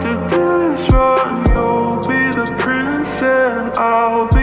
After this run, you'll be the prince and I'll be